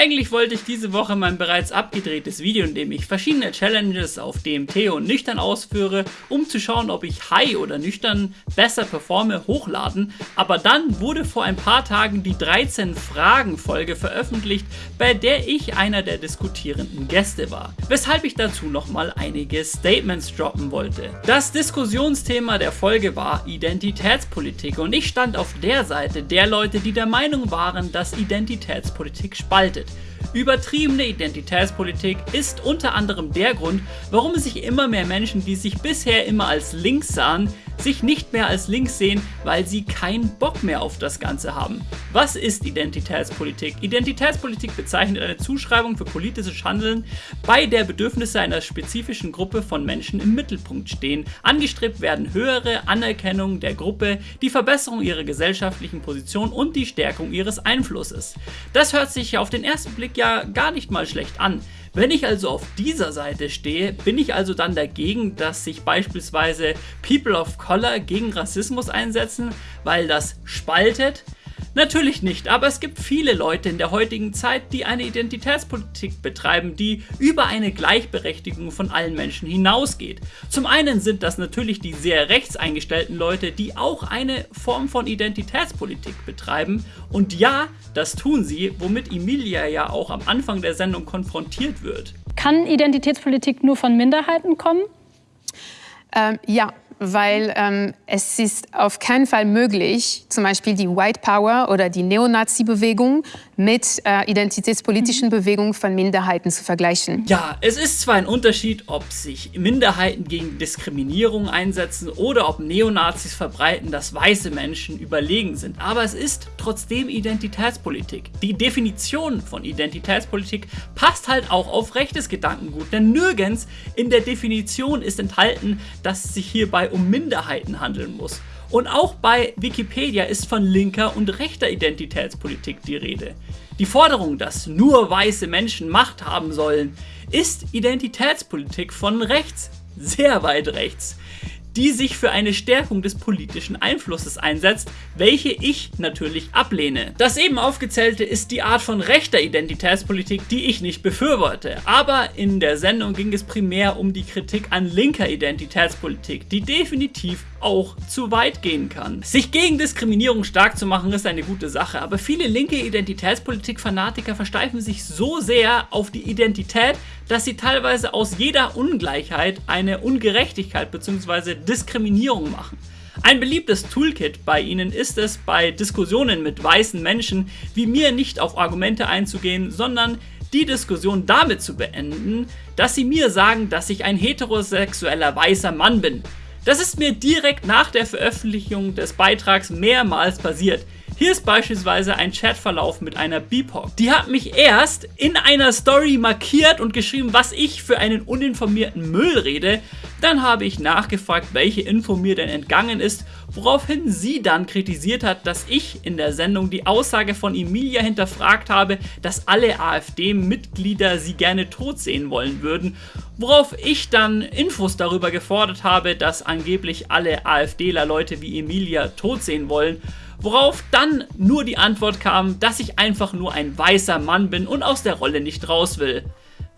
Eigentlich wollte ich diese Woche mein bereits abgedrehtes Video, in dem ich verschiedene Challenges auf DMT und nüchtern ausführe, um zu schauen, ob ich high oder nüchtern besser performe, hochladen, aber dann wurde vor ein paar Tagen die 13 Fragen Folge veröffentlicht, bei der ich einer der diskutierenden Gäste war, weshalb ich dazu nochmal einige Statements droppen wollte. Das Diskussionsthema der Folge war Identitätspolitik und ich stand auf der Seite der Leute, die der Meinung waren, dass Identitätspolitik spaltet. Übertriebene Identitätspolitik ist unter anderem der Grund, warum sich immer mehr Menschen, die sich bisher immer als links sahen, sich nicht mehr als links sehen, weil sie keinen Bock mehr auf das Ganze haben. Was ist Identitätspolitik? Identitätspolitik bezeichnet eine Zuschreibung für politisches Handeln, bei der Bedürfnisse einer spezifischen Gruppe von Menschen im Mittelpunkt stehen. Angestrebt werden höhere Anerkennung der Gruppe, die Verbesserung ihrer gesellschaftlichen Position und die Stärkung ihres Einflusses. Das hört sich auf den ersten Blick ja gar nicht mal schlecht an. Wenn ich also auf dieser Seite stehe, bin ich also dann dagegen, dass sich beispielsweise People of Color gegen Rassismus einsetzen, weil das spaltet? Natürlich nicht, aber es gibt viele Leute in der heutigen Zeit, die eine Identitätspolitik betreiben, die über eine Gleichberechtigung von allen Menschen hinausgeht. Zum einen sind das natürlich die sehr rechts eingestellten Leute, die auch eine Form von Identitätspolitik betreiben und ja, das tun sie, womit Emilia ja auch am Anfang der Sendung konfrontiert wird. Kann Identitätspolitik nur von Minderheiten kommen? Ähm, ja, weil ähm, es ist auf keinen Fall möglich, zum Beispiel die White Power oder die Neonazi-Bewegung mit äh, identitätspolitischen Bewegungen von Minderheiten zu vergleichen. Ja, es ist zwar ein Unterschied, ob sich Minderheiten gegen Diskriminierung einsetzen oder ob Neonazis verbreiten, dass weiße Menschen überlegen sind, aber es ist trotzdem Identitätspolitik. Die Definition von Identitätspolitik passt halt auch auf rechtes Gedankengut, denn nirgends in der Definition ist enthalten, dass es sich hierbei um Minderheiten handeln muss. Und auch bei Wikipedia ist von linker und rechter Identitätspolitik die Rede. Die Forderung, dass nur weiße Menschen Macht haben sollen, ist Identitätspolitik von rechts, sehr weit rechts die sich für eine Stärkung des politischen Einflusses einsetzt, welche ich natürlich ablehne. Das eben aufgezählte ist die Art von rechter Identitätspolitik, die ich nicht befürworte. Aber in der Sendung ging es primär um die Kritik an linker Identitätspolitik, die definitiv auch zu weit gehen kann. Sich gegen Diskriminierung stark zu machen ist eine gute Sache, aber viele linke Identitätspolitik-Fanatiker versteifen sich so sehr auf die Identität, dass sie teilweise aus jeder Ungleichheit eine Ungerechtigkeit bzw. Diskriminierung machen. Ein beliebtes Toolkit bei ihnen ist es, bei Diskussionen mit weißen Menschen wie mir nicht auf Argumente einzugehen, sondern die Diskussion damit zu beenden, dass sie mir sagen, dass ich ein heterosexueller weißer Mann bin. Das ist mir direkt nach der Veröffentlichung des Beitrags mehrmals passiert. Hier ist beispielsweise ein Chatverlauf mit einer BIPOC. Die hat mich erst in einer Story markiert und geschrieben, was ich für einen uninformierten Müll rede. Dann habe ich nachgefragt, welche Info mir denn entgangen ist, woraufhin sie dann kritisiert hat, dass ich in der Sendung die Aussage von Emilia hinterfragt habe, dass alle AfD-Mitglieder sie gerne tot sehen wollen würden, worauf ich dann Infos darüber gefordert habe, dass angeblich alle AfDler Leute wie Emilia tot sehen wollen Worauf dann nur die Antwort kam, dass ich einfach nur ein weißer Mann bin und aus der Rolle nicht raus will.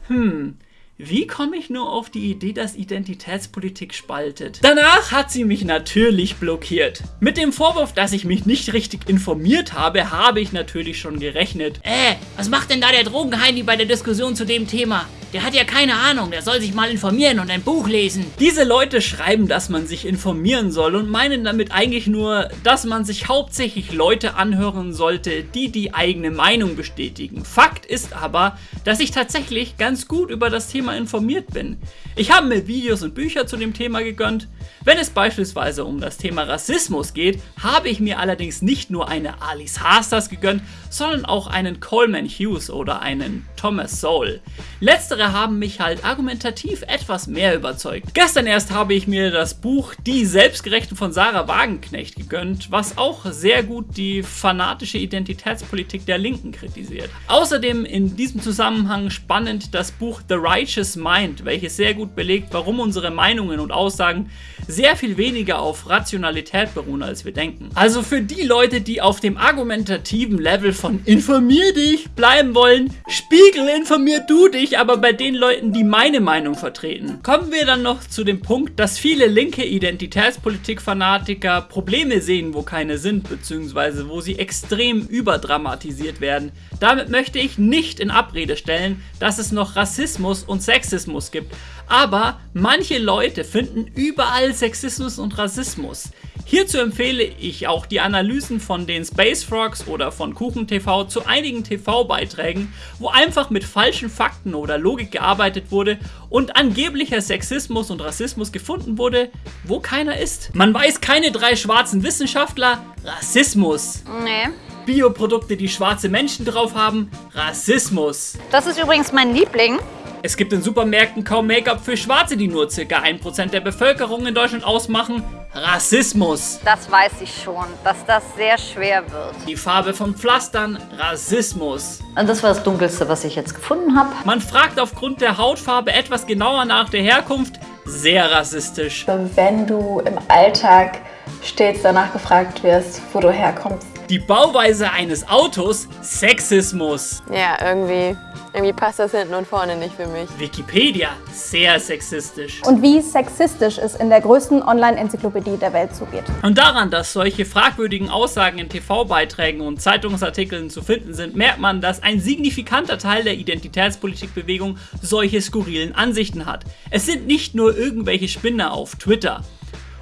Hm, wie komme ich nur auf die Idee, dass Identitätspolitik spaltet? Danach hat sie mich natürlich blockiert. Mit dem Vorwurf, dass ich mich nicht richtig informiert habe, habe ich natürlich schon gerechnet. Äh, was macht denn da der Drogenheini bei der Diskussion zu dem Thema? Der hat ja keine Ahnung, der soll sich mal informieren und ein Buch lesen. Diese Leute schreiben, dass man sich informieren soll und meinen damit eigentlich nur, dass man sich hauptsächlich Leute anhören sollte, die die eigene Meinung bestätigen. Fakt ist aber, dass ich tatsächlich ganz gut über das Thema informiert bin. Ich habe mir Videos und Bücher zu dem Thema gegönnt. Wenn es beispielsweise um das Thema Rassismus geht, habe ich mir allerdings nicht nur eine Alice Hasters gegönnt, sondern auch einen Coleman Hughes oder einen Thomas Sowell. Letztere haben mich halt argumentativ etwas mehr überzeugt. Gestern erst habe ich mir das Buch Die Selbstgerechten von Sarah Wagenknecht gegönnt, was auch sehr gut die fanatische Identitätspolitik der Linken kritisiert. Außerdem in diesem Zusammenhang spannend das Buch The Righteous Conscious Mind, welches sehr gut belegt, warum unsere Meinungen und Aussagen sehr viel weniger auf Rationalität beruhen, als wir denken. Also für die Leute, die auf dem argumentativen Level von informier dich bleiben wollen, Spiegel, informier du dich, aber bei den Leuten, die meine Meinung vertreten. Kommen wir dann noch zu dem Punkt, dass viele linke Identitätspolitik-Fanatiker Probleme sehen, wo keine sind, beziehungsweise wo sie extrem überdramatisiert werden. Damit möchte ich nicht in Abrede stellen, dass es noch Rassismus und Sexismus gibt, aber manche Leute finden überall Sexismus und Rassismus. Hierzu empfehle ich auch die Analysen von den Space Frogs oder von Kuchen TV zu einigen TV-Beiträgen, wo einfach mit falschen Fakten oder Logik gearbeitet wurde und angeblicher Sexismus und Rassismus gefunden wurde, wo keiner ist. Man weiß keine drei schwarzen Wissenschaftler, Rassismus. Nee. Bioprodukte, die schwarze Menschen drauf haben, Rassismus. Das ist übrigens mein Liebling. Es gibt in Supermärkten kaum Make-up für Schwarze, die nur ca. 1% der Bevölkerung in Deutschland ausmachen. Rassismus. Das weiß ich schon, dass das sehr schwer wird. Die Farbe von Pflastern. Rassismus. Und das war das Dunkelste, was ich jetzt gefunden habe. Man fragt aufgrund der Hautfarbe etwas genauer nach der Herkunft. Sehr rassistisch. Wenn du im Alltag stets danach gefragt wirst, wo du herkommst. Die Bauweise eines Autos. Sexismus. Ja, irgendwie, irgendwie passt das hinten und vorne nicht für mich. Wikipedia. Sehr sexistisch. Und wie sexistisch es in der größten Online-Enzyklopädie der Welt zugeht. Und daran, dass solche fragwürdigen Aussagen in TV-Beiträgen und Zeitungsartikeln zu finden sind, merkt man, dass ein signifikanter Teil der Identitätspolitikbewegung solche skurrilen Ansichten hat. Es sind nicht nur irgendwelche Spinner auf Twitter.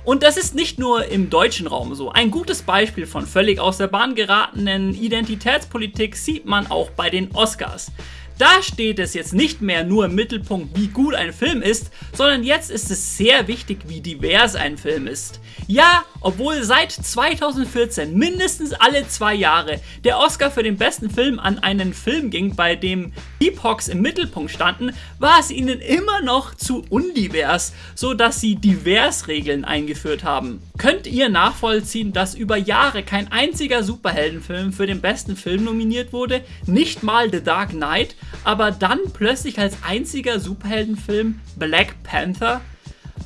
Und das ist nicht nur im deutschen Raum so. Ein gutes Beispiel von völlig aus der Bahn geratenen Identitätspolitik sieht man auch bei den Oscars. Da steht es jetzt nicht mehr nur im Mittelpunkt, wie gut ein Film ist, sondern jetzt ist es sehr wichtig, wie divers ein Film ist. Ja, obwohl seit 2014 mindestens alle zwei Jahre der Oscar für den besten Film an einen Film ging, bei dem BIPOX im Mittelpunkt standen, war es ihnen immer noch zu undivers, so dass sie Divers-Regeln eingeführt haben. Könnt ihr nachvollziehen, dass über Jahre kein einziger Superheldenfilm für den besten Film nominiert wurde? Nicht mal The Dark Knight? Aber dann plötzlich als einziger Superheldenfilm Black Panther?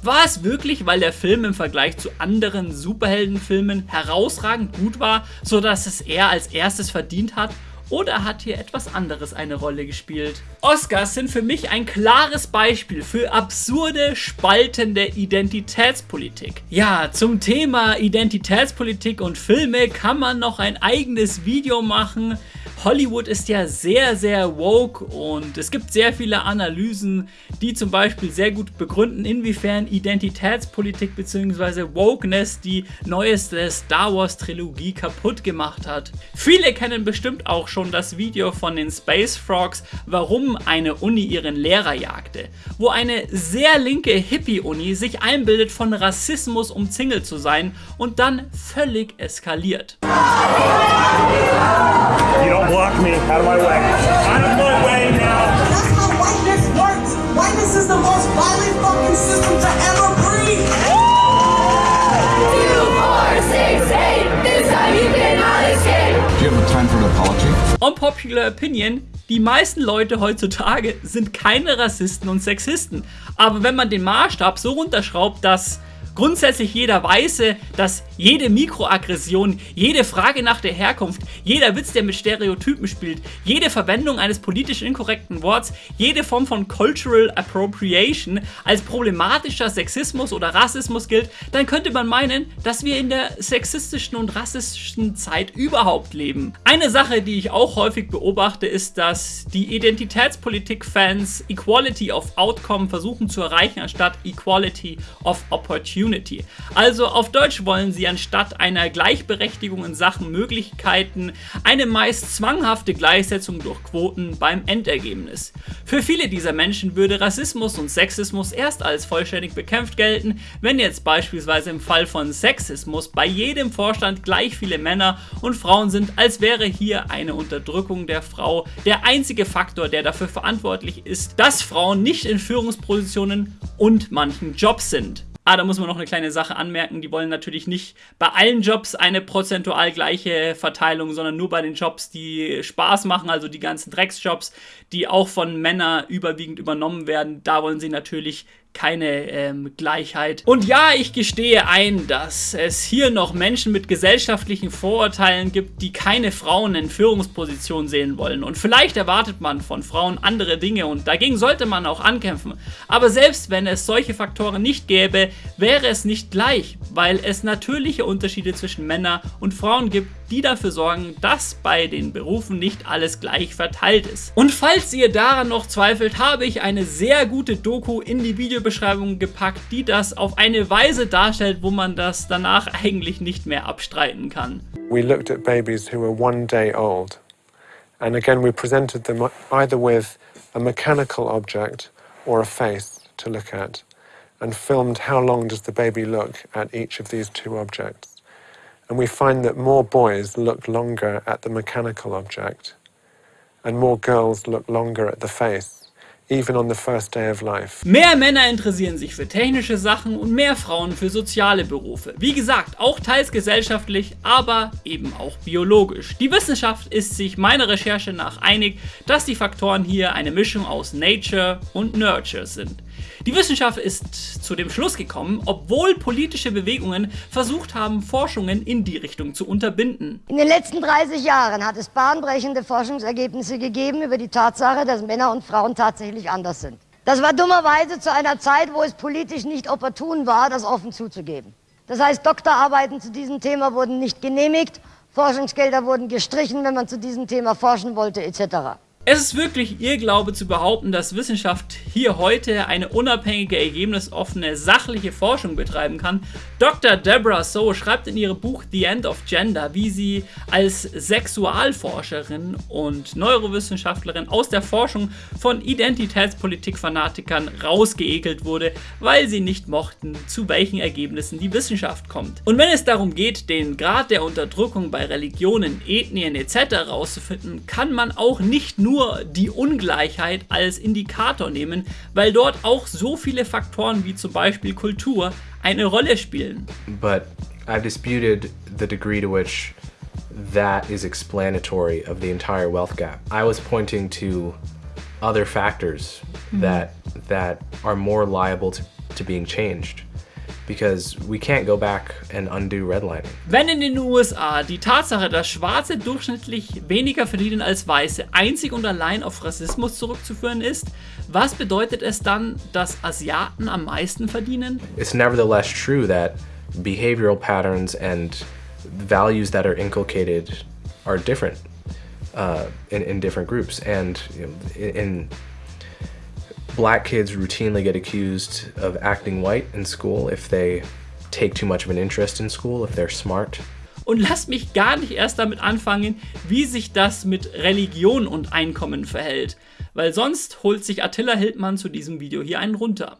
War es wirklich, weil der Film im Vergleich zu anderen Superheldenfilmen herausragend gut war, sodass es er als erstes verdient hat? Oder hat hier etwas anderes eine Rolle gespielt? Oscars sind für mich ein klares Beispiel für absurde, spaltende Identitätspolitik. Ja, zum Thema Identitätspolitik und Filme kann man noch ein eigenes Video machen. Hollywood ist ja sehr, sehr woke und es gibt sehr viele Analysen, die zum Beispiel sehr gut begründen, inwiefern Identitätspolitik bzw. Wokeness die neueste Star Wars Trilogie kaputt gemacht hat. Viele kennen bestimmt auch schon das Video von den Space Frogs, warum eine Uni ihren Lehrer jagte, wo eine sehr linke Hippie-Uni sich einbildet, von Rassismus umzingelt zu sein und dann völlig eskaliert. Me. Out of my way. Out of my way now. That's how whiteness works. Whiteness is the most violent fucking system to ever breathe. Do you have time for an apology? Unpopular Opinion, die meisten Leute heutzutage sind keine Rassisten und Sexisten. Aber wenn man den Maßstab so runterschraubt, dass grundsätzlich jeder Weiße, dass jede Mikroaggression, jede Frage nach der Herkunft, jeder Witz, der mit Stereotypen spielt, jede Verwendung eines politisch inkorrekten Worts, jede Form von Cultural Appropriation als problematischer Sexismus oder Rassismus gilt, dann könnte man meinen, dass wir in der sexistischen und rassistischen Zeit überhaupt leben. Eine Sache, die ich auch häufig beobachte, ist, dass die Identitätspolitik-Fans Equality of Outcome versuchen zu erreichen, anstatt Equality of Opportunity. Opportunity. Also auf Deutsch wollen sie anstatt einer Gleichberechtigung in Sachen Möglichkeiten eine meist zwanghafte Gleichsetzung durch Quoten beim Endergebnis. Für viele dieser Menschen würde Rassismus und Sexismus erst als vollständig bekämpft gelten, wenn jetzt beispielsweise im Fall von Sexismus bei jedem Vorstand gleich viele Männer und Frauen sind, als wäre hier eine Unterdrückung der Frau der einzige Faktor, der dafür verantwortlich ist, dass Frauen nicht in Führungspositionen und manchen Jobs sind. Ah, da muss man noch eine kleine Sache anmerken. Die wollen natürlich nicht bei allen Jobs eine prozentual gleiche Verteilung, sondern nur bei den Jobs, die Spaß machen, also die ganzen Drecksjobs, die auch von Männern überwiegend übernommen werden. Da wollen sie natürlich keine ähm, Gleichheit. Und ja, ich gestehe ein, dass es hier noch Menschen mit gesellschaftlichen Vorurteilen gibt, die keine Frauen in Führungspositionen sehen wollen. Und vielleicht erwartet man von Frauen andere Dinge und dagegen sollte man auch ankämpfen. Aber selbst wenn es solche Faktoren nicht gäbe, wäre es nicht gleich, weil es natürliche Unterschiede zwischen Männern und Frauen gibt, die dafür sorgen, dass bei den Berufen nicht alles gleich verteilt ist. Und falls ihr daran noch zweifelt, habe ich eine sehr gute Doku in die Videobeschreibung gepackt, die das auf eine Weise darstellt, wo man das danach eigentlich nicht mehr abstreiten kann. We looked at babies who were one day old. And again we presented them either with a mechanical object or a face to look at and filmed how long does the baby look at each of these two objects. And we find that more boys look longer at the mechanical object and more girls look longer at the face. Even on the first day of life. Mehr Männer interessieren sich für technische Sachen und mehr Frauen für soziale Berufe. Wie gesagt, auch teils gesellschaftlich, aber eben auch biologisch. Die Wissenschaft ist sich meiner Recherche nach einig, dass die Faktoren hier eine Mischung aus Nature und Nurture sind. Die Wissenschaft ist zu dem Schluss gekommen, obwohl politische Bewegungen versucht haben, Forschungen in die Richtung zu unterbinden. In den letzten 30 Jahren hat es bahnbrechende Forschungsergebnisse gegeben über die Tatsache, dass Männer und Frauen tatsächlich anders sind. Das war dummerweise zu einer Zeit, wo es politisch nicht opportun war, das offen zuzugeben. Das heißt, Doktorarbeiten zu diesem Thema wurden nicht genehmigt, Forschungsgelder wurden gestrichen, wenn man zu diesem Thema forschen wollte, etc. Es ist wirklich Irrglaube zu behaupten, dass Wissenschaft hier heute eine unabhängige, ergebnisoffene, sachliche Forschung betreiben kann. Dr. Deborah So schreibt in ihrem Buch The End of Gender, wie sie als Sexualforscherin und Neurowissenschaftlerin aus der Forschung von Identitätspolitik-Fanatikern rausgeekelt wurde, weil sie nicht mochten, zu welchen Ergebnissen die Wissenschaft kommt. Und wenn es darum geht, den Grad der Unterdrückung bei Religionen, Ethnien etc. herauszufinden, kann man auch nicht nur nur die Ungleichheit als Indikator nehmen, weil dort auch so viele Faktoren wie zum Beispiel Kultur eine Rolle spielen. But I've disputed the degree to which that is explanatory of the entire wealth gap. I was pointing to other factors mm -hmm. that that are more liable to, to being changed because we can't go back and undo redlining. Wenn in den USA die Tatsache, dass Schwarze durchschnittlich weniger verdienen als Weiße, einzig und allein auf Rassismus zurückzuführen ist, was bedeutet es dann, dass Asiaten am meisten verdienen? It's nevertheless true that behavioral patterns and values that are inculcated are different uh, in, in different groups and you know, in black kids routinely get accused of acting white in school if they take too much of an interest in school, if they're smart. Und lasst mich gar nicht erst damit anfangen, wie sich das mit Religion und Einkommen verhält, weil sonst holt sich Attila Hildmann zu diesem Video hier einen runter.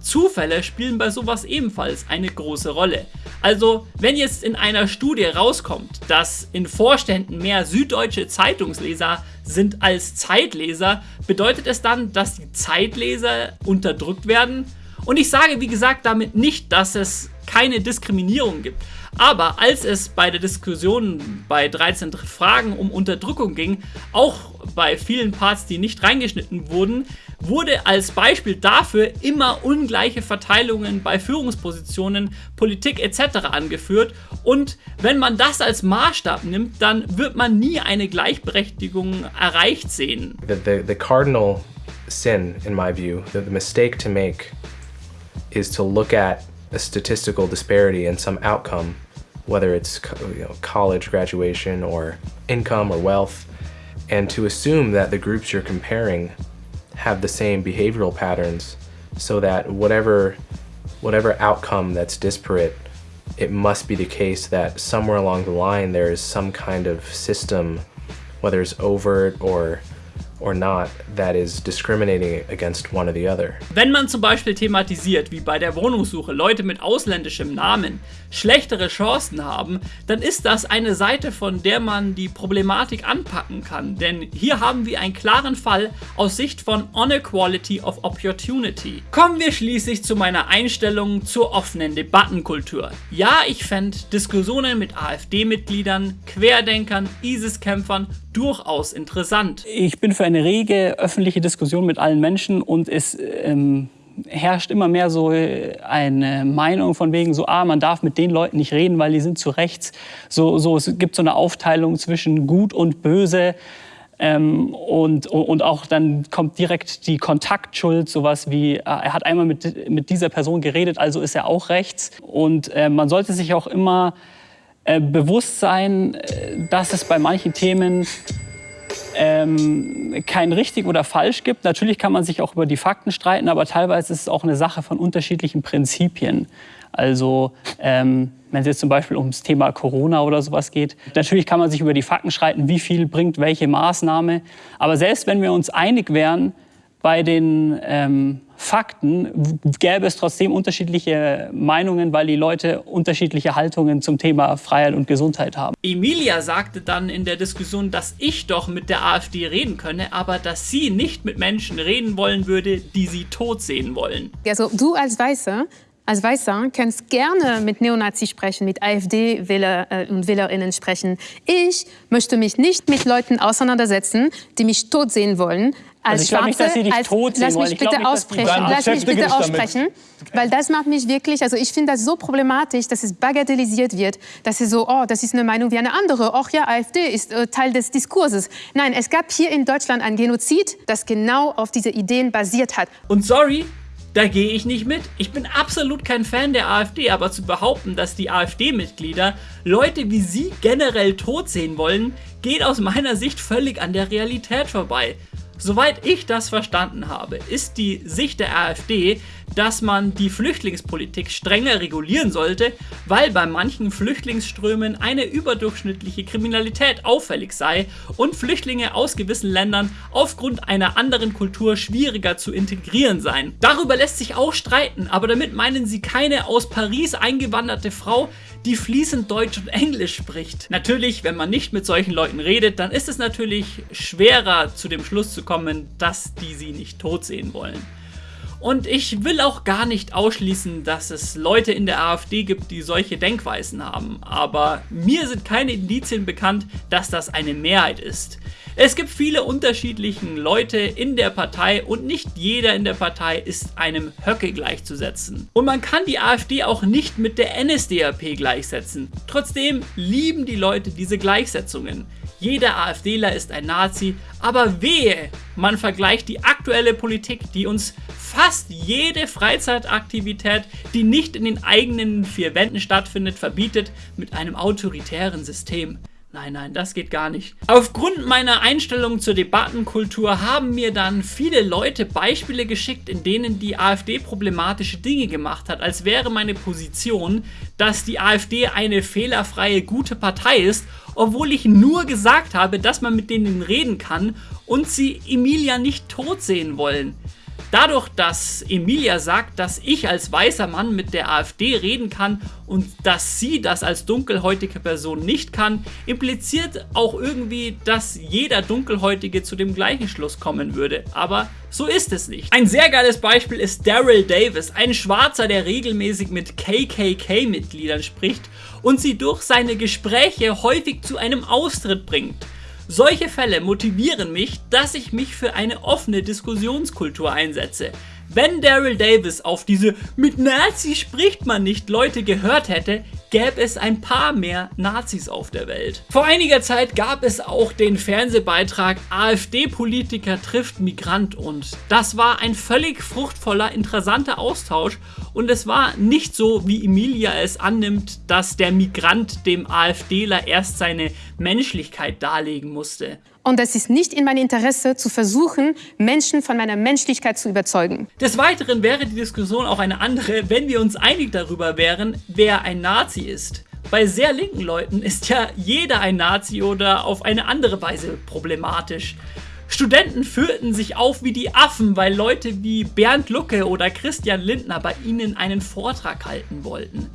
Zufälle spielen bei sowas ebenfalls eine große Rolle. Also, wenn jetzt in einer Studie rauskommt, dass in Vorständen mehr süddeutsche Zeitungsleser sind als Zeitleser, bedeutet es dann, dass die Zeitleser unterdrückt werden? Und ich sage, wie gesagt, damit nicht, dass es keine Diskriminierung gibt. Aber als es bei der Diskussion bei 13 Fragen um Unterdrückung ging, auch bei vielen Parts, die nicht reingeschnitten wurden, wurde als Beispiel dafür immer ungleiche Verteilungen bei Führungspositionen, Politik etc. angeführt und wenn man das als Maßstab nimmt, dann wird man nie eine Gleichberechtigung erreicht sehen. The, the, the cardinal sin, in my view, the, the mistake to make is to look at a statistical disparity in some outcome, whether it's you know, college graduation or income or wealth, and to assume that the groups you're comparing have the same behavioral patterns so that whatever, whatever outcome that's disparate, it must be the case that somewhere along the line there is some kind of system, whether it's overt or or not that is discriminating against one or the other. Wenn man zum Beispiel thematisiert, wie bei der Wohnungssuche Leute mit ausländischem Namen schlechtere Chancen haben, dann ist das eine Seite, von der man die Problematik anpacken kann. Denn hier haben wir einen klaren Fall aus Sicht von Inequality of Opportunity. Kommen wir schließlich zu meiner Einstellung zur offenen Debattenkultur. Ja, ich fände Diskussionen mit AfD-Mitgliedern, Querdenkern, ISIS-Kämpfern durchaus interessant. Ich bin für eine rege öffentliche Diskussion mit allen Menschen und es ähm, herrscht immer mehr so eine Meinung von wegen so, ah, man darf mit den Leuten nicht reden, weil die sind zu rechts. So, so, es gibt so eine Aufteilung zwischen gut und böse. Ähm, und, und auch dann kommt direkt die Kontaktschuld, sowas wie, ah, er hat einmal mit, mit dieser Person geredet, also ist er auch rechts. Und äh, man sollte sich auch immer äh, bewusst sein, äh, dass es bei manchen Themen ähm, kein richtig oder falsch gibt. Natürlich kann man sich auch über die Fakten streiten, aber teilweise ist es auch eine Sache von unterschiedlichen Prinzipien. Also ähm, wenn es jetzt zum Beispiel ums Thema Corona oder sowas geht. Natürlich kann man sich über die Fakten streiten, wie viel bringt welche Maßnahme. Aber selbst wenn wir uns einig wären bei den ähm, Fakten, gäbe es trotzdem unterschiedliche Meinungen, weil die Leute unterschiedliche Haltungen zum Thema Freiheit und Gesundheit haben. Emilia sagte dann in der Diskussion, dass ich doch mit der AfD reden könne, aber dass sie nicht mit Menschen reden wollen würde, die sie tot sehen wollen. Also du als Weißer als Weißer kannst gerne mit Neonazis sprechen, mit AfD-Wähler äh, und Wählerinnen sprechen. Ich möchte mich nicht mit Leuten auseinandersetzen, die mich tot sehen wollen. Als also ich Schwarze, nicht, dass Sie dich als, tot sehen lass mich bitte nicht, aussprechen, lass mich bitte aussprechen, weil das macht mich wirklich, also ich finde das so problematisch, dass es bagatellisiert wird, dass es so, oh, das ist eine Meinung wie eine andere, ach ja, AfD ist äh, Teil des Diskurses. Nein, es gab hier in Deutschland ein Genozid, das genau auf diese Ideen basiert hat. Und sorry, da gehe ich nicht mit. Ich bin absolut kein Fan der AfD, aber zu behaupten, dass die AfD-Mitglieder Leute wie sie generell tot sehen wollen, geht aus meiner Sicht völlig an der Realität vorbei. Soweit ich das verstanden habe, ist die Sicht der AfD, dass man die Flüchtlingspolitik strenger regulieren sollte, weil bei manchen Flüchtlingsströmen eine überdurchschnittliche Kriminalität auffällig sei und Flüchtlinge aus gewissen Ländern aufgrund einer anderen Kultur schwieriger zu integrieren seien. Darüber lässt sich auch streiten, aber damit meinen sie keine aus Paris eingewanderte Frau, die fließend Deutsch und Englisch spricht. Natürlich, wenn man nicht mit solchen Leuten redet, dann ist es natürlich schwerer zu dem Schluss zu kommen, dass die sie nicht tot sehen wollen. Und ich will auch gar nicht ausschließen, dass es Leute in der AfD gibt, die solche Denkweisen haben. Aber mir sind keine Indizien bekannt, dass das eine Mehrheit ist. Es gibt viele unterschiedliche Leute in der Partei und nicht jeder in der Partei ist einem Höcke gleichzusetzen. Und man kann die AfD auch nicht mit der NSDAP gleichsetzen. Trotzdem lieben die Leute diese Gleichsetzungen. Jeder AfDler ist ein Nazi, aber wehe, man vergleicht die aktuelle Politik, die uns fast jede Freizeitaktivität, die nicht in den eigenen vier Wänden stattfindet, verbietet mit einem autoritären System. Nein, nein, das geht gar nicht. Aufgrund meiner Einstellung zur Debattenkultur haben mir dann viele Leute Beispiele geschickt, in denen die AfD problematische Dinge gemacht hat, als wäre meine Position, dass die AfD eine fehlerfreie, gute Partei ist, obwohl ich nur gesagt habe, dass man mit denen reden kann und sie Emilia nicht tot sehen wollen. Dadurch, dass Emilia sagt, dass ich als weißer Mann mit der AfD reden kann und dass sie das als dunkelhäutige Person nicht kann, impliziert auch irgendwie, dass jeder Dunkelhäutige zu dem gleichen Schluss kommen würde. Aber so ist es nicht. Ein sehr geiles Beispiel ist Daryl Davis, ein Schwarzer, der regelmäßig mit KKK-Mitgliedern spricht und sie durch seine Gespräche häufig zu einem Austritt bringt. Solche Fälle motivieren mich, dass ich mich für eine offene Diskussionskultur einsetze. Wenn Daryl Davis auf diese mit Nazis spricht man nicht Leute gehört hätte, gäbe es ein paar mehr Nazis auf der Welt. Vor einiger Zeit gab es auch den Fernsehbeitrag AfD-Politiker trifft Migrant und das war ein völlig fruchtvoller, interessanter Austausch und es war nicht so, wie Emilia es annimmt, dass der Migrant dem AfDler erst seine Menschlichkeit darlegen musste. Und es ist nicht in meinem Interesse, zu versuchen, Menschen von meiner Menschlichkeit zu überzeugen. Des Weiteren wäre die Diskussion auch eine andere, wenn wir uns einig darüber wären, wer ein Nazi ist. Bei sehr linken Leuten ist ja jeder ein Nazi oder auf eine andere Weise problematisch. Studenten führten sich auf wie die Affen, weil Leute wie Bernd Lucke oder Christian Lindner bei ihnen einen Vortrag halten wollten.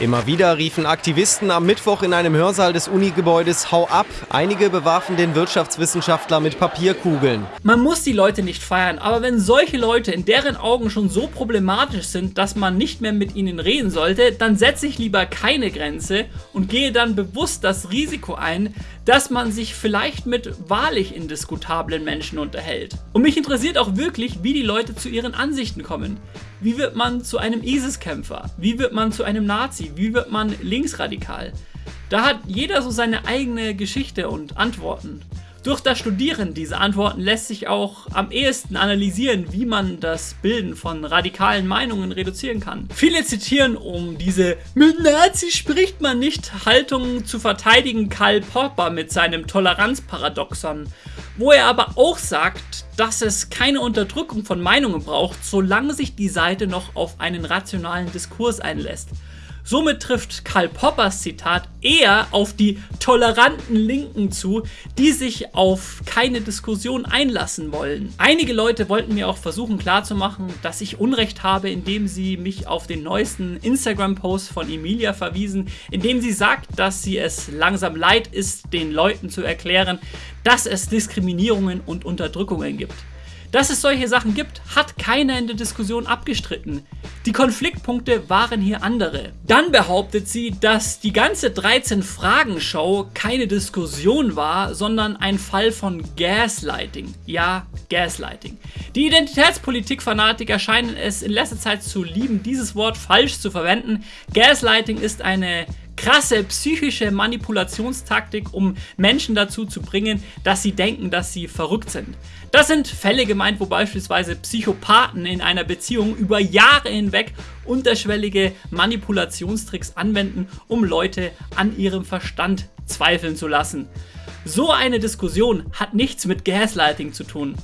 Immer wieder riefen Aktivisten am Mittwoch in einem Hörsaal des Unigebäudes Hau ab. Einige bewarfen den Wirtschaftswissenschaftler mit Papierkugeln. Man muss die Leute nicht feiern, aber wenn solche Leute in deren Augen schon so problematisch sind, dass man nicht mehr mit ihnen reden sollte, dann setze ich lieber keine Grenze und gehe dann bewusst das Risiko ein, dass man sich vielleicht mit wahrlich indiskutablen Menschen unterhält. Und mich interessiert auch wirklich, wie die Leute zu ihren Ansichten kommen. Wie wird man zu einem ISIS-Kämpfer? Wie wird man zu einem Nazi? Wie wird man linksradikal? Da hat jeder so seine eigene Geschichte und Antworten. Durch das Studieren dieser Antworten lässt sich auch am ehesten analysieren, wie man das Bilden von radikalen Meinungen reduzieren kann. Viele zitieren, um diese mit Nazis spricht man nicht Haltung zu verteidigen, Karl Popper mit seinem Toleranzparadoxon, wo er aber auch sagt, dass es keine Unterdrückung von Meinungen braucht, solange sich die Seite noch auf einen rationalen Diskurs einlässt. Somit trifft Karl Poppers Zitat eher auf die toleranten Linken zu, die sich auf keine Diskussion einlassen wollen. Einige Leute wollten mir auch versuchen klarzumachen, dass ich Unrecht habe, indem sie mich auf den neuesten Instagram-Post von Emilia verwiesen, indem sie sagt, dass sie es langsam leid ist, den Leuten zu erklären, dass es Diskriminierungen und Unterdrückungen gibt. Dass es solche Sachen gibt, hat keiner in der Diskussion abgestritten. Die Konfliktpunkte waren hier andere. Dann behauptet sie, dass die ganze 13-Fragen-Show keine Diskussion war, sondern ein Fall von Gaslighting. Ja, Gaslighting. Die Identitätspolitik-Fanatiker scheinen es in letzter Zeit zu lieben, dieses Wort falsch zu verwenden. Gaslighting ist eine krasse psychische Manipulationstaktik, um Menschen dazu zu bringen, dass sie denken, dass sie verrückt sind. Das sind Fälle gemeint, wo beispielsweise Psychopathen in einer Beziehung über Jahre hinweg unterschwellige Manipulationstricks anwenden, um Leute an ihrem Verstand zweifeln zu lassen. So eine Diskussion hat nichts mit Gaslighting zu tun.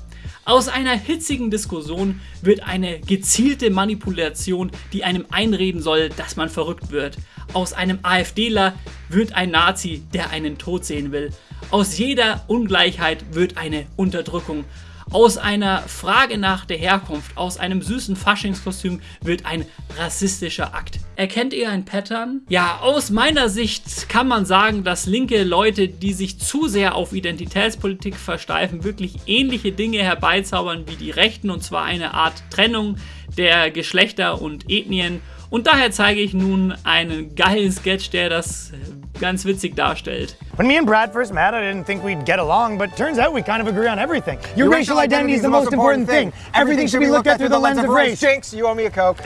Aus einer hitzigen Diskussion wird eine gezielte Manipulation, die einem einreden soll, dass man verrückt wird. Aus einem AfDler wird ein Nazi, der einen Tod sehen will. Aus jeder Ungleichheit wird eine Unterdrückung. Aus einer Frage nach der Herkunft, aus einem süßen Faschingskostüm wird ein rassistischer Akt. Erkennt ihr ein Pattern? Ja, aus meiner Sicht kann man sagen, dass linke Leute, die sich zu sehr auf Identitätspolitik versteifen, wirklich ähnliche Dinge herbeizaubern wie die Rechten und zwar eine Art Trennung der Geschlechter und Ethnien und daher zeige ich nun einen geilen Sketch, der das ganz witzig darstellt. When me and Brad first met, I didn't think we'd get along, but turns out we kind of agree on everything. Your, Your racial, racial identity is the most important thing. thing. Everything, should be looked at through the lens of race. Jinx, you owe me a Coke.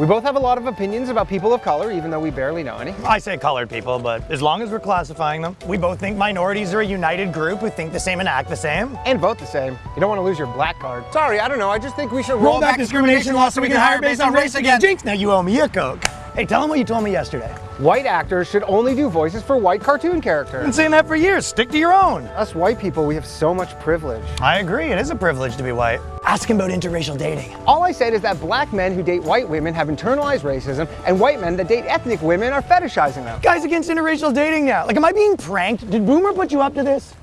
We both have a lot of opinions about people of color, even though we barely know any. I say colored people, but as long as we're classifying them, we both think minorities are a united group who think the same and act the same. And vote the same. You don't want to lose your black card. Sorry, I don't know. I just think we should roll, roll back, back discrimination laws so we can hire based on race again. Jinx, now you owe me a Coke. Hey, tell them what you told me yesterday. White actors should only do voices for white cartoon characters. I've been saying that for years. Stick to your own. Us white people, we have so much privilege. I agree. It is a privilege to be white. Ask him about interracial dating. All I said is that black men who date white women have internalized racism, and white men that date ethnic women are fetishizing them. Guys against interracial dating now. Like, am I being pranked? Did Boomer put you up to this?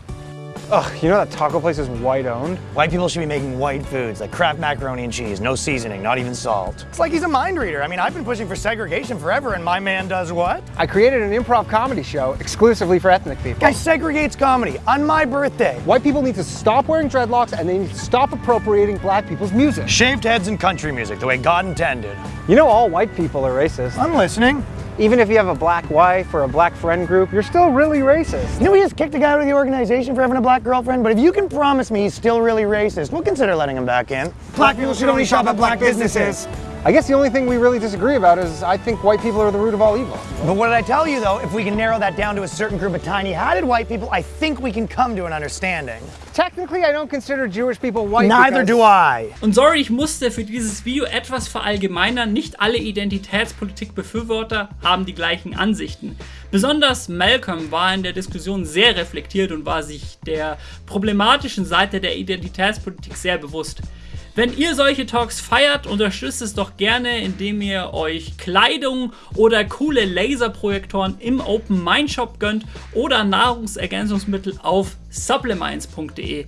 Ugh, you know that taco place is white owned? White people should be making white foods like Kraft macaroni and cheese, no seasoning, not even salt. It's like he's a mind reader. I mean, I've been pushing for segregation forever, and my man does what? I created an improv comedy show exclusively for ethnic people. Guy segregates comedy on my birthday. White people need to stop wearing dreadlocks and they need to stop appropriating black people's music. Shaved heads and country music, the way God intended. You know all white people are racist. I'm listening. Even if you have a black wife or a black friend group, you're still really racist. You know, we just kicked a guy out of the organization for having a black girlfriend, but if you can promise me he's still really racist, we'll consider letting him back in. Black people should only shop at black businesses. I guess the only thing we really disagree about is I think white people are the root of all evil. But what did I tell you though? If we can narrow that down to a certain group of tiny-hatted white people, I think we can come to an understanding. Technically, I don't consider Jewish people white. Neither do I. Und sorry, ich musste für dieses Video etwas verallgemeinern. Nicht alle Identitätspolitik-Befürworter haben die gleichen Ansichten. Besonders Malcolm war in der Diskussion sehr reflektiert und war sich der problematischen Seite der Identitätspolitik sehr bewusst. Wenn ihr solche Talks feiert, unterstützt es doch gerne, indem ihr euch Kleidung oder coole Laserprojektoren im Open Mind Shop gönnt oder Nahrungsergänzungsmittel auf supplements.de.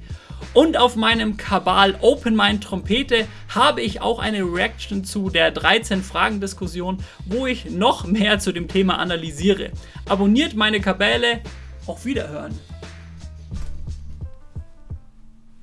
Und auf meinem Kabal Open Mind Trompete habe ich auch eine Reaction zu der 13 Fragen Diskussion, wo ich noch mehr zu dem Thema analysiere. Abonniert meine Kabäle, auf Wiederhören.